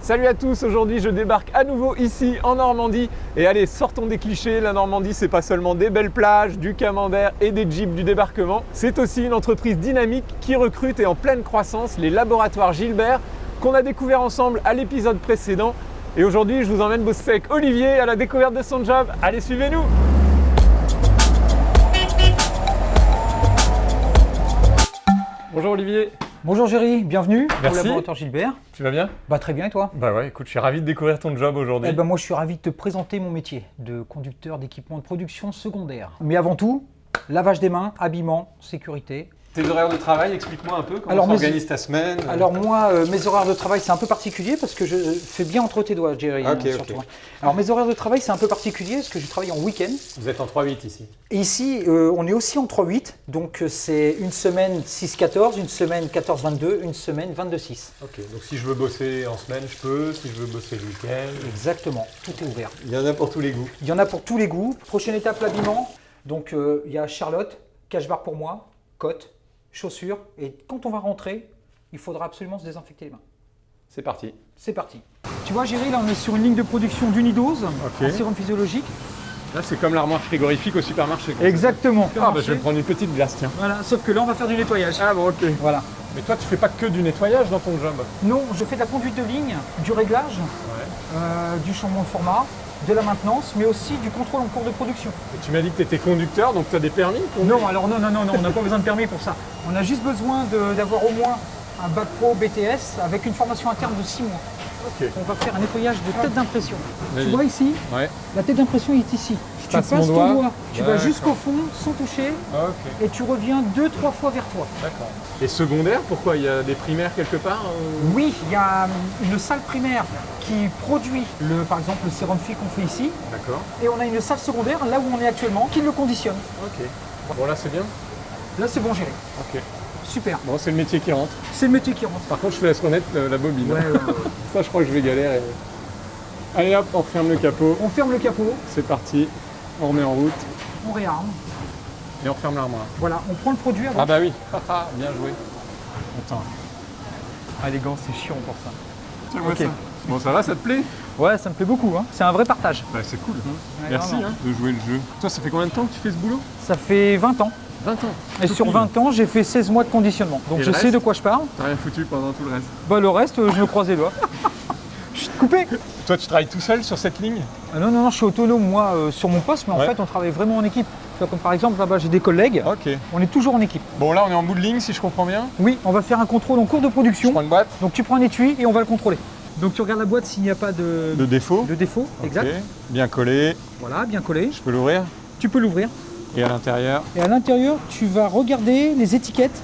Salut à tous, aujourd'hui je débarque à nouveau ici en Normandie. Et allez sortons des clichés, la Normandie c'est pas seulement des belles plages, du camembert et des jeeps du débarquement, c'est aussi une entreprise dynamique qui recrute et en pleine croissance les laboratoires Gilbert qu'on a découvert ensemble à l'épisode précédent. Et aujourd'hui je vous emmène bosser avec Olivier à la découverte de son job, allez suivez-nous. Bonjour Olivier Bonjour Géry, bienvenue Merci. au laboratoire Gilbert. Tu vas bien? Bah très bien et toi? Bah ouais écoute je suis ravi de découvrir ton job aujourd'hui. Eh ben moi je suis ravi de te présenter mon métier de conducteur d'équipement de production secondaire. Mais avant tout, lavage des mains, habillement, sécurité. Tes horaires de travail, explique-moi un peu comment s'organise ta semaine Alors moi, euh, mes horaires de travail c'est un peu particulier parce que je fais bien entre tes doigts Géry. Ok, hein, surtout. ok. Alors mes horaires de travail c'est un peu particulier parce que je travaille en week-end. Vous êtes en 3-8 ici. Et ici euh, on est aussi en 3-8, donc euh, c'est une semaine 6-14, une semaine 14-22, une semaine 22-6. Ok, donc si je veux bosser en semaine, je peux. Si je veux bosser le week-end. Exactement, tout est ouvert. Il y en a pour tous les goûts. Il y en a pour tous les goûts. Prochaine étape, l'habillement. Donc, euh, il y a Charlotte, cache-barre pour moi, cotte, chaussures. Et quand on va rentrer, il faudra absolument se désinfecter les mains. C'est parti. C'est parti. Tu vois, Géry, là, on est sur une ligne de production d'unidose Ok. en sérum physiologique. Là, c'est comme l'armoire frigorifique au supermarché. Exactement. Ah, bah, je vais prendre une petite glace, tiens. Voilà, sauf que là, on va faire du nettoyage. Ah bon, ok. Voilà. Mais toi, tu fais pas que du nettoyage dans ton job. Non, je fais de la conduite de ligne, du réglage, Ouais. euh, du changement de format, de la maintenance, mais aussi du contrôle en cours de production. Et tu m'as dit que tu étais conducteur, donc tu as des permis pour Non, alors non, non, non, non, on n'a pas besoin de permis pour ça. On a juste besoin d'avoir au moins un bac pro BTS avec une formation interne de 6 mois. On va faire un nettoyage de tête d'impression. Tu vois ici, Ouais. la tête d'impression est ici. Tu passe passes doigt. ton doigt, tu vas jusqu'au fond sans toucher Ok, et tu reviens deux, trois fois vers toi. d'accord. Et secondaire, pourquoi? Il y a des primaires quelque part euh? Oui, il y a hum, une salle primaire qui produit le, par exemple le sérum FI qu'on fait ici D'accord. et on a une salle secondaire là où on est actuellement qui le conditionne. Ok. Bon, là, c'est bien? Là c'est bon géré. Ok. Super. Bon, c'est le métier qui rentre. C'est le métier qui rentre. Par contre, je te laisse remettre euh, la bobine. Ouais, ouais, ouais. Ça, je crois que je vais galérer. Allez hop, on ferme le capot. On ferme le capot, C'est parti. On remet en route on réarme. et on ferme l'armoire. Voilà, on prend le produit avant. Ah bah oui. Bien joué. Attends. Ah les gants, c'est chiant pour ça. Tiens-moi Ok. ça. Bon, ça va, ça te plaît? Ouais, ça me plaît beaucoup. Hein. C'est un vrai partage. Bah, c'est cool. Ouais, Merci hein, de jouer le jeu. Toi, ça fait combien de temps que tu fais ce boulot? Ça fait 20 ans. 20 ans. Et Tout sur pile. 20 ans, j'ai fait 16 mois de conditionnement. Donc Et je sais de quoi je parle. T'as rien foutu pendant tout le reste. Bah le reste, euh, je me croise les doigts. Coupé Toi, tu travailles tout seul sur cette ligne? Ah Non, non, non, je suis autonome moi euh, sur mon poste, mais en Ouais. fait on travaille vraiment en équipe. Comme par exemple là-bas j'ai des collègues, Ok. on est toujours en équipe. Bon, là, on est en bout de ligne, si je comprends bien. Oui, on va faire un contrôle en cours de Je production. prends une boîte Donc tu prends un étui et on va le contrôler. Donc tu regardes la boîte s'il n'y a pas de, de défaut. de défaut. Exact. Bien collé. Voilà, bien collé. Je peux l'ouvrir? Tu peux l'ouvrir. Et à l'intérieur? Et à l'intérieur, tu vas regarder les étiquettes,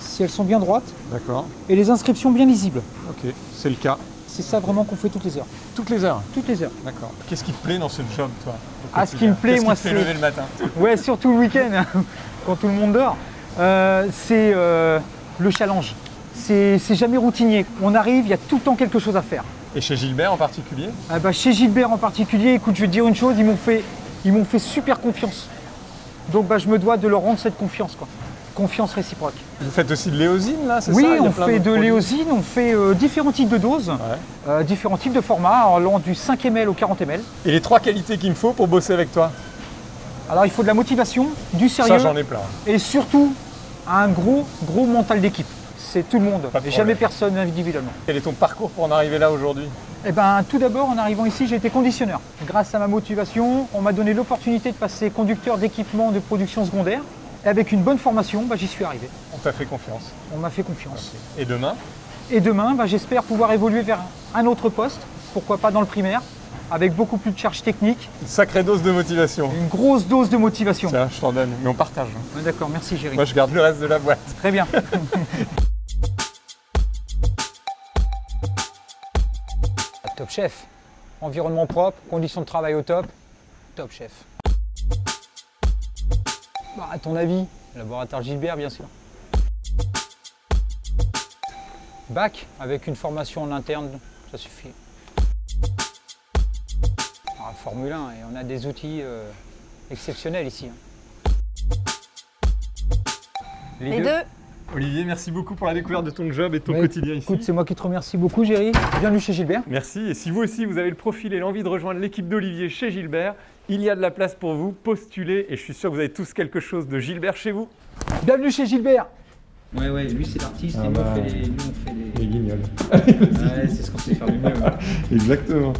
si elles sont bien droites, D'accord. et les inscriptions bien lisibles. Ok. C'est le cas. C'est ça vraiment qu'on fait toutes les heures. Toutes les heures. Toutes les heures. D'accord. Qu'est-ce qui te plaît dans ce job, toi Ah, ce qui me plaît, moi, c'est- lever le matin Ouais, surtout le week-end, hein, quand tout le monde dort. Euh, c'est euh, le challenge. C'est jamais routinier. On arrive, il y a tout le temps quelque chose à faire. Et chez Gilbert en particulier Ah bah, chez Gilbert en particulier, écoute, je vais te dire une chose, ils m'ont fait, ils m'ont fait super confiance. Donc bah, je me dois de leur rendre cette confiance. Quoi. Confiance réciproque. Vous faites aussi de l'éosine, là, c'est Oui, ça? A on fait de l'éosine, on fait euh, différents types de doses, Ouais. euh, différents types de formats, allant du 5 ml au 40 ml. Et les trois qualités qu'il me faut pour bosser avec toi? Alors il faut de la motivation, du Ça, sérieux j'en ai plein. et surtout un gros, gros mental d'équipe. C'est tout le monde, et jamais personne individuellement. Quel est ton parcours pour en arriver là aujourd'hui? Eh ben, tout d'abord, en arrivant ici, j'ai été conditionneur. Grâce à ma motivation, on m'a donné l'opportunité de passer conducteur d'équipement de production secondaire. Et avec une bonne formation, bah, j'y suis arrivé. On t'a fait confiance. On m'a fait confiance. Et demain Et demain, bah, j'espère pouvoir évoluer vers un autre poste, pourquoi pas dans le primaire, avec beaucoup plus de charges techniques, Une sacrée dose de motivation. une grosse dose de motivation. Tiens, je t'en donne, mais on partage. Ouais, D'accord, merci Géry. Moi, je garde le reste de la boîte. Très bien. top chef. Environnement propre, conditions de travail au top. Top chef. Bah, à ton avis, laboratoire Gilbert, bien sûr. Bac, avec une formation en interne, ça suffit. Ah, Formule 1, et on a des outils euh, exceptionnels ici. hein. Les deux Olivier, merci beaucoup pour la découverte de ton job et de ton Ouais, quotidien ici. Écoute, c'est moi qui te remercie beaucoup, Géry. Bienvenue chez Gilbert. Merci. Et si vous aussi, vous avez le profil et l'envie de rejoindre l'équipe d'Olivier chez Gilbert, il y a de la place pour vous. Postulez et je suis sûr que vous avez tous quelque chose de Gilbert chez vous. Bienvenue chez Gilbert. Ouais, ouais, lui c'est l'artiste Ah et nous bah. on fait les. Nous, on fait les... guignols. Ouais, c'est ce qu'on sait faire le mieux. Exactement.